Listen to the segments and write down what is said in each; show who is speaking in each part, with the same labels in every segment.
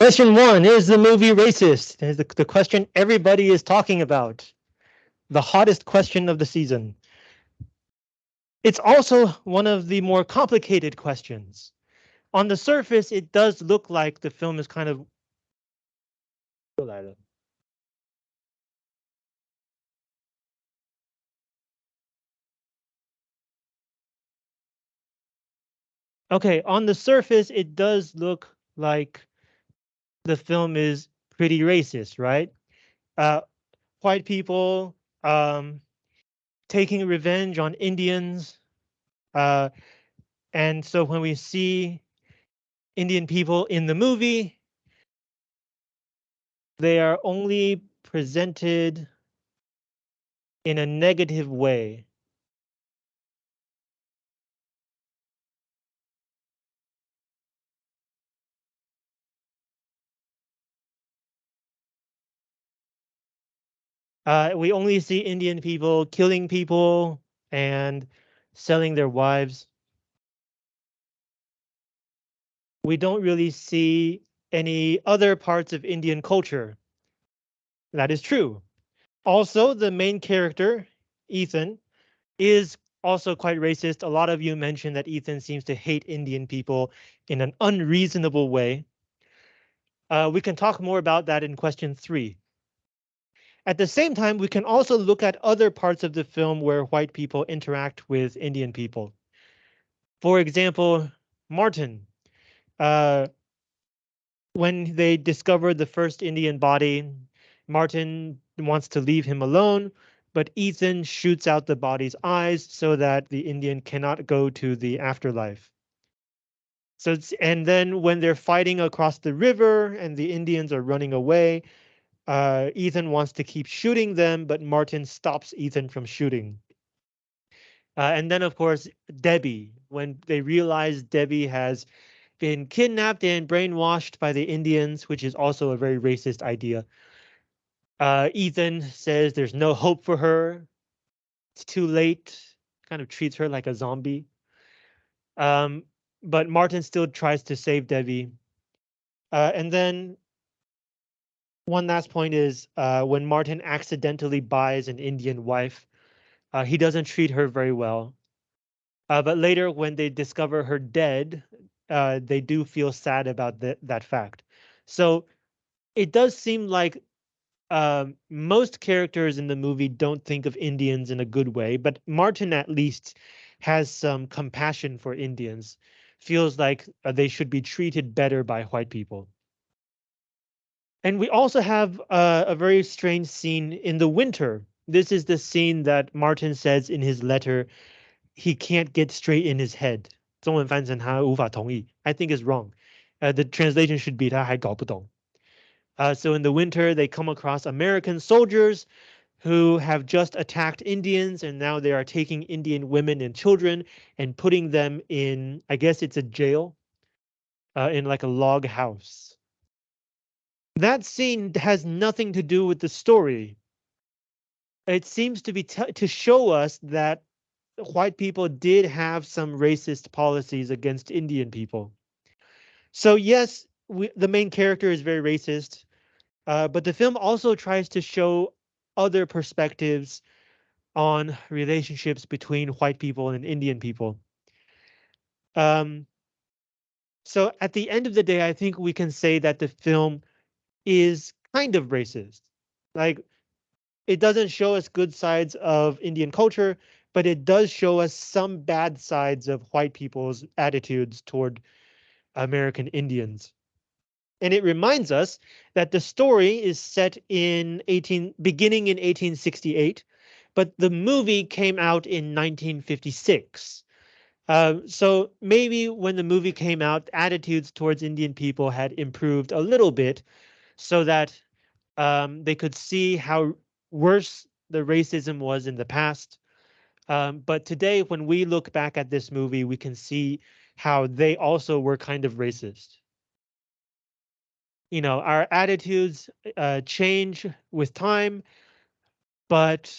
Speaker 1: Question one, is the movie racist? Is the, the question everybody is talking about. The hottest question of the season. It's also one of the more complicated questions. On the surface, it does look like the film is kind of Okay, on the surface, it does look like the film is pretty racist, right? Uh, white people um, taking revenge on Indians. Uh, and so when we see Indian people in the movie, they are only presented in a negative way. Uh, we only see Indian people killing people and selling their wives. We don't really see any other parts of Indian culture. That is true. Also, the main character, Ethan, is also quite racist. A lot of you mentioned that Ethan seems to hate Indian people in an unreasonable way. Uh, we can talk more about that in question three. At the same time, we can also look at other parts of the film where white people interact with Indian people. For example, Martin. Uh, when they discover the first Indian body, Martin wants to leave him alone, but Ethan shoots out the body's eyes so that the Indian cannot go to the afterlife. So and then when they're fighting across the river and the Indians are running away, uh, Ethan wants to keep shooting them, but Martin stops Ethan from shooting. Uh, and then, of course, Debbie, when they realize Debbie has been kidnapped and brainwashed by the Indians, which is also a very racist idea. Uh, Ethan says there's no hope for her. It's too late, kind of treats her like a zombie. Um, but Martin still tries to save Debbie. Uh, and then one last point is uh, when Martin accidentally buys an Indian wife, uh, he doesn't treat her very well. Uh, but later, when they discover her dead, uh, they do feel sad about that that fact. So it does seem like um, most characters in the movie don't think of Indians in a good way, but Martin at least has some compassion for Indians, feels like uh, they should be treated better by white people. And we also have uh, a very strange scene in the winter. This is the scene that Martin says in his letter he can't get straight in his head. 中文翻成他无法同意. I think is wrong. Uh, the translation should be 他还搞不懂. Uh, so in the winter, they come across American soldiers who have just attacked Indians and now they are taking Indian women and children and putting them in, I guess it's a jail, uh, in like a log house. That scene has nothing to do with the story. It seems to be to show us that white people did have some racist policies against Indian people. So yes, we, the main character is very racist, uh, but the film also tries to show other perspectives on relationships between white people and Indian people. Um, so at the end of the day, I think we can say that the film is kind of racist. Like it doesn't show us good sides of Indian culture, but it does show us some bad sides of white people's attitudes toward American Indians. And it reminds us that the story is set in 18 beginning in 1868, but the movie came out in 1956. Uh, so maybe when the movie came out, attitudes towards Indian people had improved a little bit, so that um, they could see how worse the racism was in the past. Um, but today, when we look back at this movie, we can see how they also were kind of racist. You know, our attitudes uh, change with time, but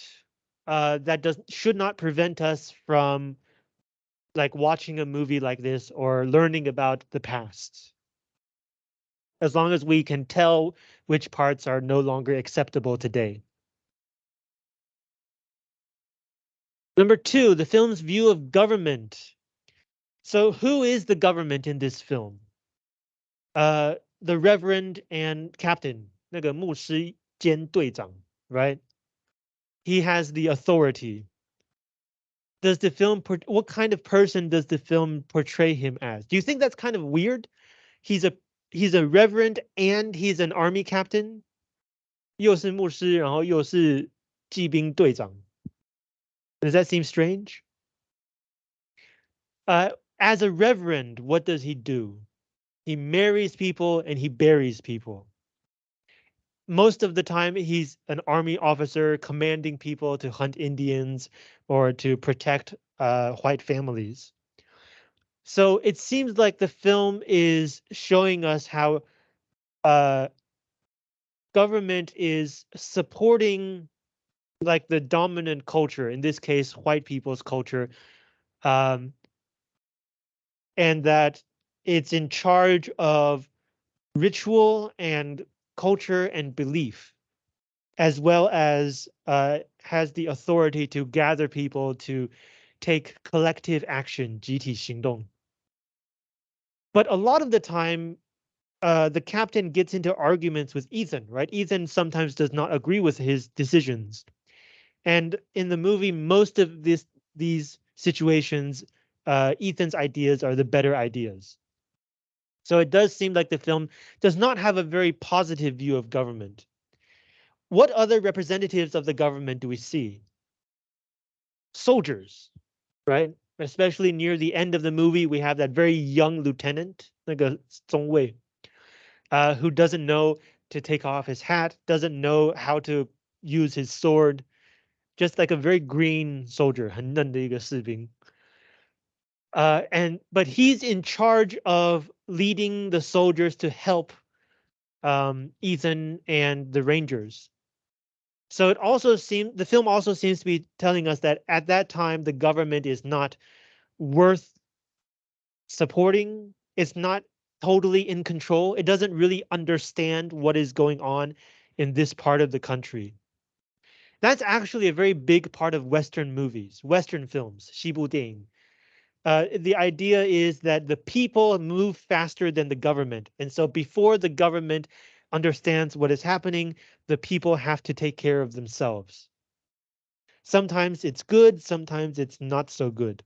Speaker 1: uh, that does should not prevent us from like watching a movie like this or learning about the past as long as we can tell which parts are no longer acceptable today. Number two, the film's view of government. So who is the government in this film? Uh, the Reverend and Captain, 那个牧师兼队长, right? He has the authority. Does the film, what kind of person does the film portray him as? Do you think that's kind of weird? He's a he's a reverend and he's an army captain. 又是牧师，然后又是骑兵队长. Does that seem strange? Uh, as a reverend, what does he do? He marries people and he buries people. Most of the time, he's an army officer commanding people to hunt Indians or to protect uh, white families. So it seems like the film is showing us how uh, government is supporting like the dominant culture, in this case, white people's culture, um, and that it's in charge of ritual and culture and belief, as well as uh, has the authority to gather people to take collective action, 集体行动. But a lot of the time, uh, the captain gets into arguments with Ethan, right? Ethan sometimes does not agree with his decisions. And in the movie, most of this these situations, uh, Ethan's ideas are the better ideas. So it does seem like the film does not have a very positive view of government. What other representatives of the government do we see? Soldiers, right? Especially near the end of the movie, we have that very young lieutenant, like a Zhongwei, uh, who doesn't know to take off his hat, doesn't know how to use his sword, just like a very green soldier, 很嫩的一个士兵. Uh, and but he's in charge of leading the soldiers to help um, Ethan and the Rangers. So it also seems the film also seems to be telling us that at that time the government is not worth supporting. It's not totally in control. It doesn't really understand what is going on in this part of the country. That's actually a very big part of Western movies, Western films, 西部电影. Uh, the idea is that the people move faster than the government. And so before the government understands what is happening, the people have to take care of themselves. Sometimes it's good, sometimes it's not so good.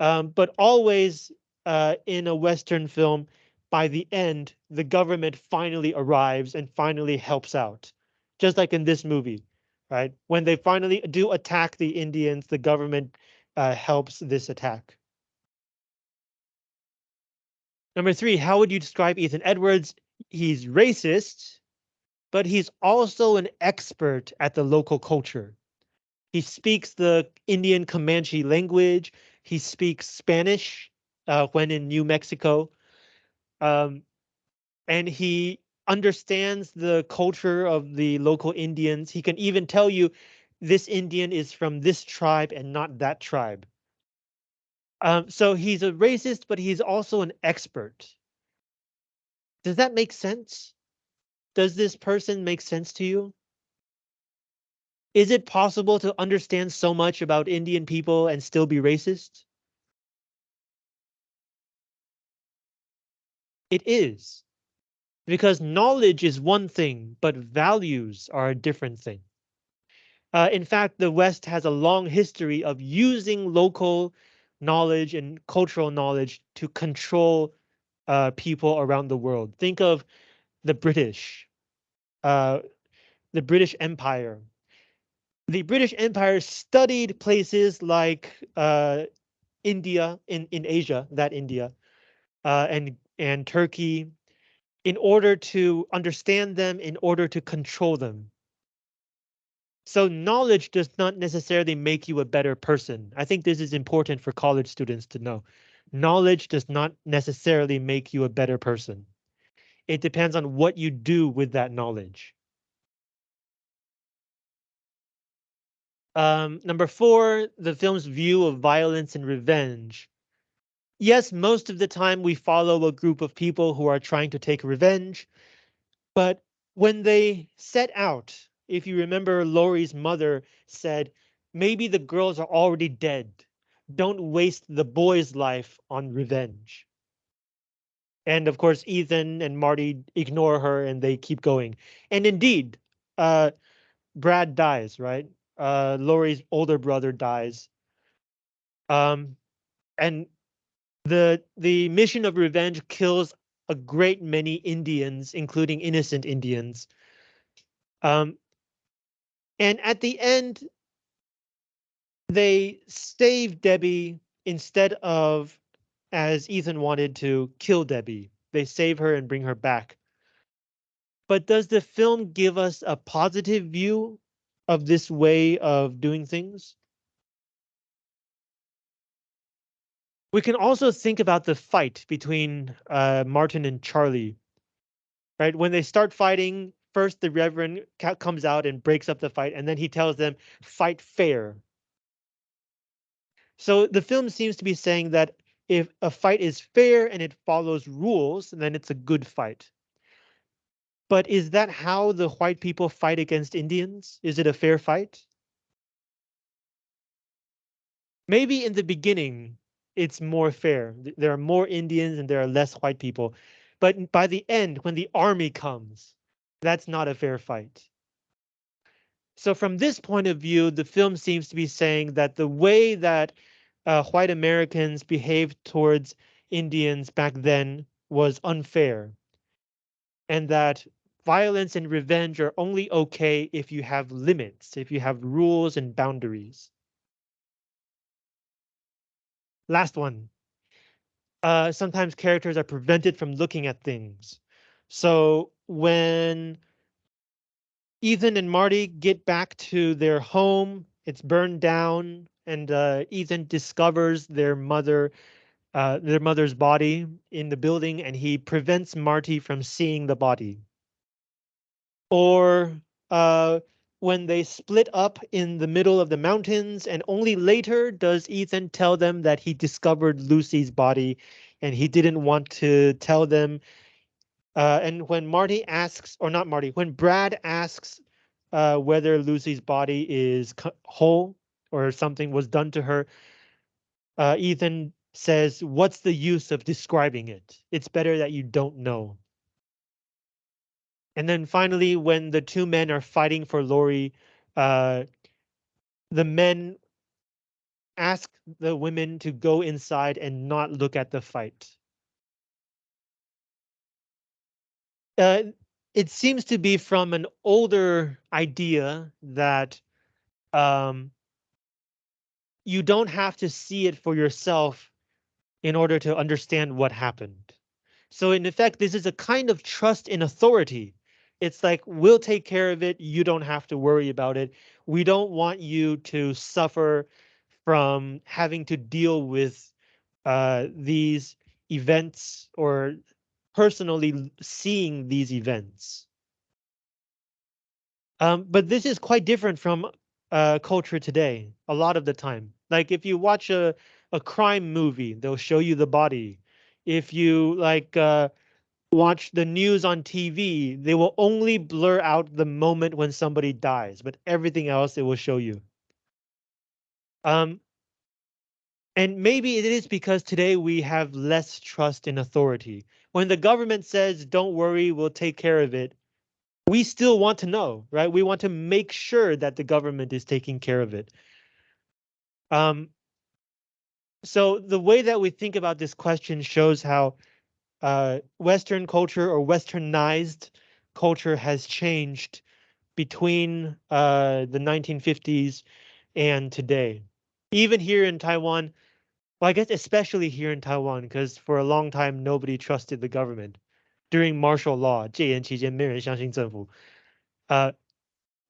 Speaker 1: Um, but always uh, in a Western film, by the end, the government finally arrives and finally helps out. Just like in this movie, right? When they finally do attack the Indians, the government uh, helps this attack. Number three, how would you describe Ethan Edwards? He's racist, but he's also an expert at the local culture. He speaks the Indian Comanche language. He speaks Spanish uh, when in New Mexico. Um, and he understands the culture of the local Indians. He can even tell you this Indian is from this tribe and not that tribe. Um, so he's a racist, but he's also an expert. Does that make sense? Does this person make sense to you? Is it possible to understand so much about Indian people and still be racist? It is because knowledge is one thing, but values are a different thing. Uh, in fact, the West has a long history of using local knowledge and cultural knowledge to control uh, people around the world. Think of the British, uh, the British Empire. The British Empire studied places like uh, India in, in Asia, that India, uh, and, and Turkey, in order to understand them, in order to control them. So knowledge does not necessarily make you a better person. I think this is important for college students to know. Knowledge does not necessarily make you a better person. It depends on what you do with that knowledge. Um, number four, the film's view of violence and revenge. yes, most of the time we follow a group of people who are trying to take revenge, but when they set out, if you remember Laurie's mother said, maybe the girls are already dead. Don't waste the boy's life on revenge. And of course, Ethan and Marty ignore her and they keep going. And indeed, uh, Brad dies, right? Uh, Laurie's older brother dies. Um, and the the mission of revenge kills a great many Indians, including innocent Indians. Um, and at the end, they save Debbie instead of, as Ethan wanted to, kill Debbie. They save her and bring her back. But does the film give us a positive view of this way of doing things? We can also think about the fight between uh, Martin and Charlie. Right when they start fighting, first the Reverend comes out and breaks up the fight, and then he tells them, "Fight fair." So the film seems to be saying that if a fight is fair and it follows rules, then it's a good fight. But is that how the white people fight against Indians? Is it a fair fight? Maybe in the beginning, it's more fair. There are more Indians and there are less white people. But by the end, when the army comes, that's not a fair fight. So from this point of view, the film seems to be saying that the way that uh, white Americans behaved towards Indians back then was unfair. And that violence and revenge are only okay if you have limits, if you have rules and boundaries. Last one. Uh, sometimes characters are prevented from looking at things. So when Ethan and Marty get back to their home, it's burned down, and uh, Ethan discovers their mother, uh, their mother's body in the building, and he prevents Marty from seeing the body. Or uh, when they split up in the middle of the mountains and only later does Ethan tell them that he discovered Lucy's body and he didn't want to tell them. Uh, and when Marty asks, or not Marty, when Brad asks uh, whether Lucy's body is whole or something was done to her, uh, Ethan says, what's the use of describing it? It's better that you don't know. And then finally, when the two men are fighting for Laurie, uh, the men ask the women to go inside and not look at the fight. Uh, it seems to be from an older idea that um, you don't have to see it for yourself in order to understand what happened. So in effect, this is a kind of trust in authority it's like, we'll take care of it. You don't have to worry about it. We don't want you to suffer from having to deal with uh, these events or personally seeing these events. Um, but this is quite different from uh, culture today, a lot of the time. Like if you watch a, a crime movie, they'll show you the body. If you like uh, watch the news on TV, they will only blur out the moment when somebody dies, but everything else it will show you. Um, and maybe it is because today we have less trust in authority. When the government says, don't worry, we'll take care of it, we still want to know, right? We want to make sure that the government is taking care of it. Um, so the way that we think about this question shows how uh, Western culture or Westernized culture has changed between uh, the 1950s and today. Even here in Taiwan, well, I guess especially here in Taiwan, because for a long time nobody trusted the government during martial law. 戒严期间没人相信政府. Uh,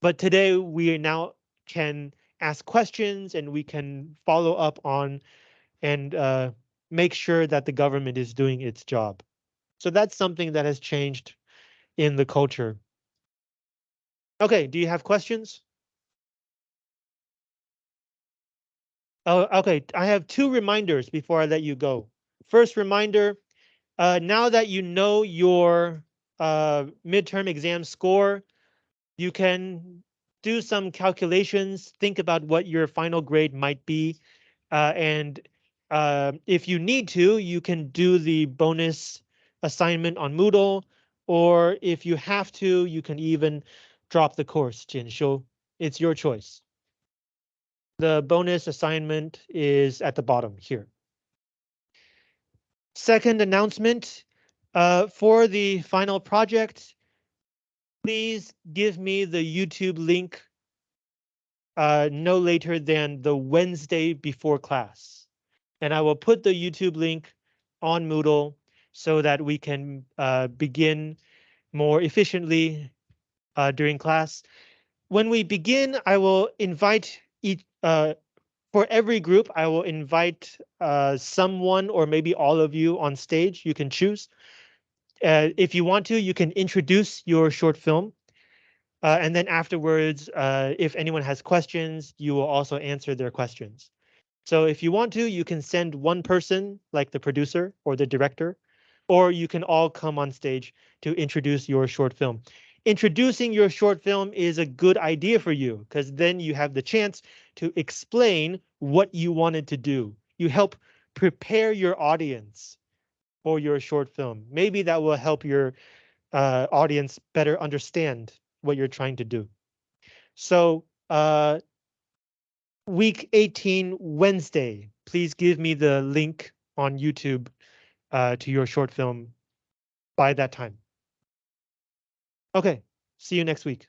Speaker 1: but today we now can ask questions and we can follow up on and uh, make sure that the government is doing its job. So that's something that has changed in the culture. Okay, do you have questions? Oh, okay, I have two reminders before I let you go. first reminder, uh, now that you know your uh, midterm exam score, you can do some calculations, think about what your final grade might be, uh, and uh, if you need to, you can do the bonus assignment on Moodle, or if you have to, you can even drop the course, Jianxiu. It's your choice. The bonus assignment is at the bottom here. Second announcement, uh, for the final project, please give me the YouTube link uh, no later than the Wednesday before class. And I will put the YouTube link on Moodle so that we can uh, begin more efficiently uh, during class. When we begin, I will invite each, uh, for every group, I will invite uh, someone or maybe all of you on stage. You can choose. Uh, if you want to, you can introduce your short film. Uh, and then afterwards, uh, if anyone has questions, you will also answer their questions. So if you want to, you can send one person, like the producer or the director, or you can all come on stage to introduce your short film. Introducing your short film is a good idea for you because then you have the chance to explain what you wanted to do. You help prepare your audience for your short film. Maybe that will help your uh, audience better understand what you're trying to do. So uh, week 18, Wednesday, please give me the link on YouTube uh, to your short film by that time. Okay, see you next week.